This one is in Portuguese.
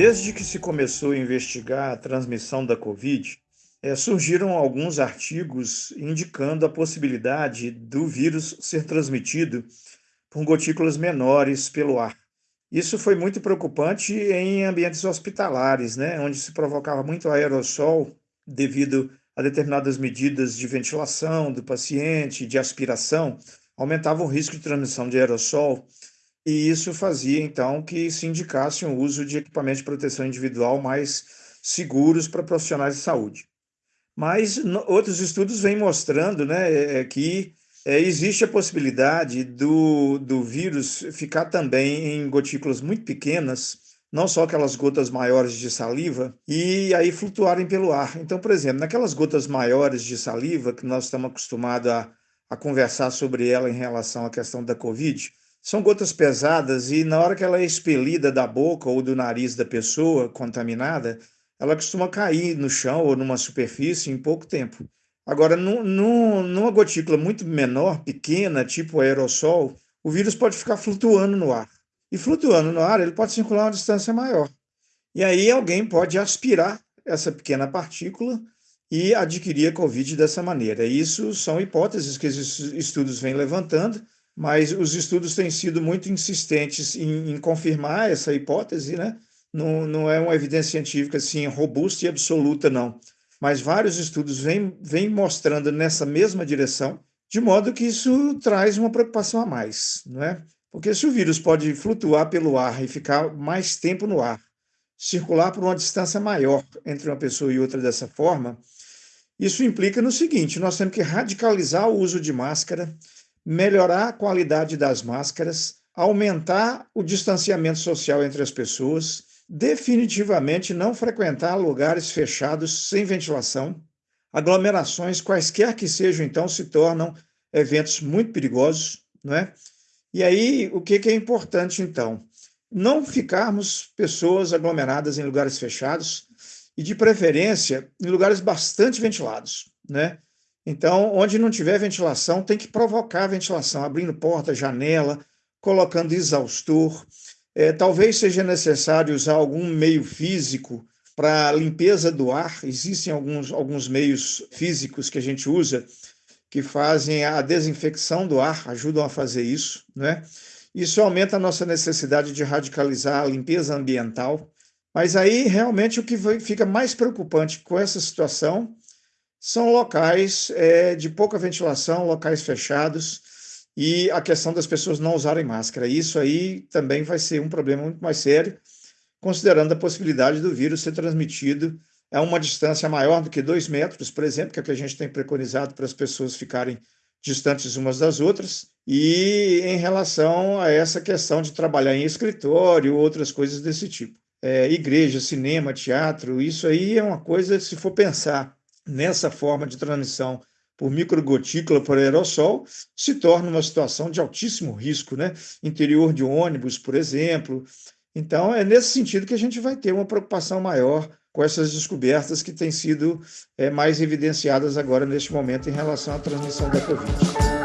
Desde que se começou a investigar a transmissão da Covid, eh, surgiram alguns artigos indicando a possibilidade do vírus ser transmitido por gotículas menores pelo ar. Isso foi muito preocupante em ambientes hospitalares, né, onde se provocava muito aerossol devido a determinadas medidas de ventilação do paciente, de aspiração, aumentava o risco de transmissão de aerossol e isso fazia, então, que se indicasse o uso de equipamentos de proteção individual mais seguros para profissionais de saúde. Mas no, outros estudos vêm mostrando né, é, é que é, existe a possibilidade do, do vírus ficar também em gotículas muito pequenas, não só aquelas gotas maiores de saliva, e aí flutuarem pelo ar. Então, por exemplo, naquelas gotas maiores de saliva, que nós estamos acostumados a, a conversar sobre ela em relação à questão da Covid, são gotas pesadas e na hora que ela é expelida da boca ou do nariz da pessoa contaminada, ela costuma cair no chão ou numa superfície em pouco tempo. Agora, num, num, numa gotícula muito menor, pequena, tipo aerossol, o vírus pode ficar flutuando no ar. E flutuando no ar, ele pode circular uma distância maior. E aí alguém pode aspirar essa pequena partícula e adquirir a Covid dessa maneira. Isso são hipóteses que esses estudos vêm levantando, mas os estudos têm sido muito insistentes em, em confirmar essa hipótese, né? Não, não é uma evidência científica assim robusta e absoluta, não. Mas vários estudos vêm, vêm mostrando nessa mesma direção, de modo que isso traz uma preocupação a mais, não é? Porque se o vírus pode flutuar pelo ar e ficar mais tempo no ar, circular por uma distância maior entre uma pessoa e outra dessa forma, isso implica no seguinte: nós temos que radicalizar o uso de máscara, melhorar a qualidade das máscaras, aumentar o distanciamento social entre as pessoas, definitivamente não frequentar lugares fechados sem ventilação. Aglomerações, quaisquer que sejam, então, se tornam eventos muito perigosos, não é? E aí, o que, que é importante, então? Não ficarmos pessoas aglomeradas em lugares fechados e, de preferência, em lugares bastante ventilados, né? Então, onde não tiver ventilação, tem que provocar ventilação, abrindo porta, janela, colocando exaustor. É, talvez seja necessário usar algum meio físico para limpeza do ar. Existem alguns, alguns meios físicos que a gente usa que fazem a desinfecção do ar, ajudam a fazer isso, né? Isso aumenta a nossa necessidade de radicalizar a limpeza ambiental. Mas aí, realmente, o que fica mais preocupante com essa situação são locais é, de pouca ventilação, locais fechados, e a questão das pessoas não usarem máscara. Isso aí também vai ser um problema muito mais sério, considerando a possibilidade do vírus ser transmitido a uma distância maior do que dois metros, por exemplo, que é o que a gente tem preconizado para as pessoas ficarem distantes umas das outras, e em relação a essa questão de trabalhar em escritório, outras coisas desse tipo. É, igreja, cinema, teatro, isso aí é uma coisa, se for pensar nessa forma de transmissão por microgotícula por aerossol, se torna uma situação de altíssimo risco, né? Interior de ônibus, por exemplo. Então, é nesse sentido que a gente vai ter uma preocupação maior com essas descobertas que têm sido é, mais evidenciadas agora neste momento em relação à transmissão da Covid.